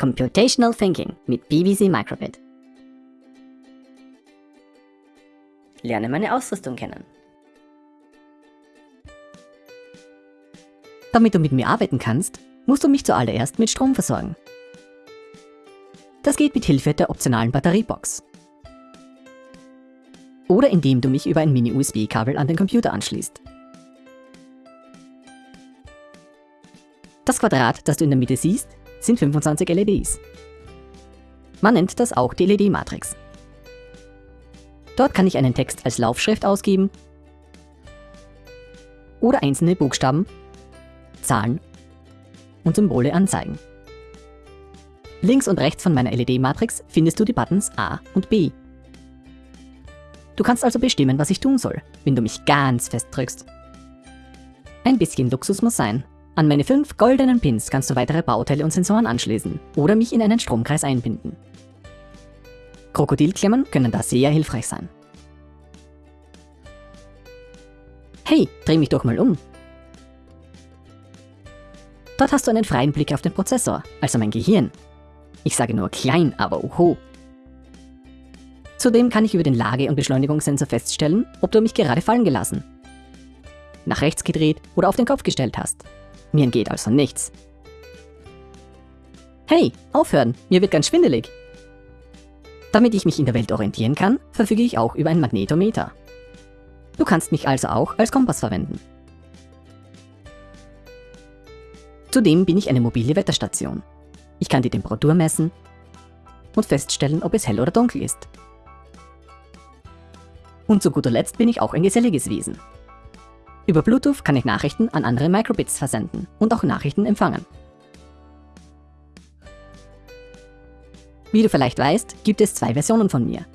Computational Thinking mit BBC Microbit. Lerne meine Ausrüstung kennen. Damit du mit mir arbeiten kannst, musst du mich zuallererst mit Strom versorgen. Das geht mit Hilfe der optionalen Batteriebox. Oder indem du mich über ein Mini-USB-Kabel an den Computer anschließt. Das Quadrat, das du in der Mitte siehst, sind 25 LEDs. Man nennt das auch die LED-Matrix. Dort kann ich einen Text als Laufschrift ausgeben oder einzelne Buchstaben, Zahlen und Symbole anzeigen. Links und rechts von meiner LED-Matrix findest du die Buttons A und B. Du kannst also bestimmen, was ich tun soll, wenn du mich ganz fest drückst. Ein bisschen Luxus muss sein, an meine fünf goldenen Pins kannst du weitere Bauteile und Sensoren anschließen oder mich in einen Stromkreis einbinden. Krokodilklammern können da sehr hilfreich sein. Hey, dreh mich doch mal um. Dort hast du einen freien Blick auf den Prozessor, also mein Gehirn. Ich sage nur klein, aber oho. Zudem kann ich über den Lage- und Beschleunigungssensor feststellen, ob du mich gerade fallen gelassen, nach rechts gedreht oder auf den Kopf gestellt hast. Mir entgeht also nichts. Hey, aufhören, mir wird ganz schwindelig. Damit ich mich in der Welt orientieren kann, verfüge ich auch über ein Magnetometer. Du kannst mich also auch als Kompass verwenden. Zudem bin ich eine mobile Wetterstation. Ich kann die Temperatur messen und feststellen, ob es hell oder dunkel ist. Und zu guter Letzt bin ich auch ein geselliges Wesen. Über Bluetooth kann ich Nachrichten an andere Microbits versenden und auch Nachrichten empfangen. Wie du vielleicht weißt, gibt es zwei Versionen von mir.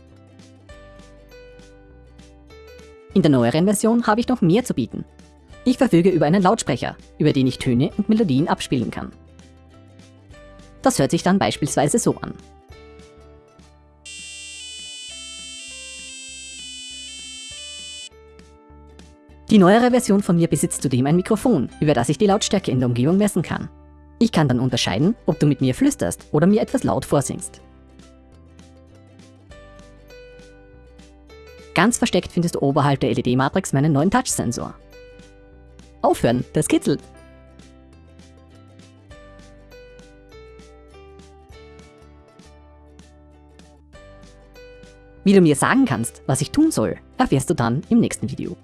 In der neueren Version habe ich noch mehr zu bieten. Ich verfüge über einen Lautsprecher, über den ich Töne und Melodien abspielen kann. Das hört sich dann beispielsweise so an. Die neuere Version von mir besitzt zudem ein Mikrofon, über das ich die Lautstärke in der Umgebung messen kann. Ich kann dann unterscheiden, ob du mit mir flüsterst oder mir etwas laut vorsingst. Ganz versteckt findest du oberhalb der LED-Matrix meinen neuen Touch-Sensor. Aufhören, das kitzelt! Wie du mir sagen kannst, was ich tun soll, erfährst du dann im nächsten Video.